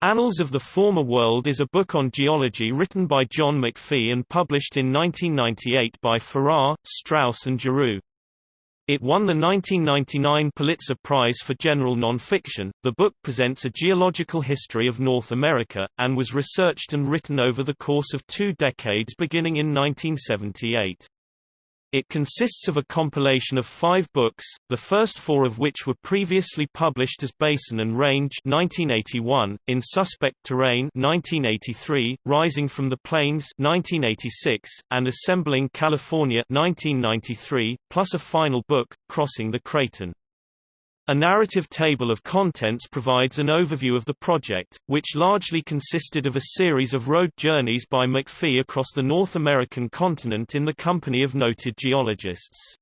Annals of the Former World is a book on geology written by John McPhee and published in 1998 by Farrar, Straus and Giroux. It won the 1999 Pulitzer Prize for General Nonfiction. The book presents a geological history of North America, and was researched and written over the course of two decades beginning in 1978. It consists of a compilation of five books, the first four of which were previously published as Basin and Range 1981, In Suspect Terrain 1983, Rising from the Plains 1986, and Assembling California 1993, plus a final book, Crossing the Craton. A narrative table of contents provides an overview of the project, which largely consisted of a series of road journeys by McPhee across the North American continent in the company of noted geologists.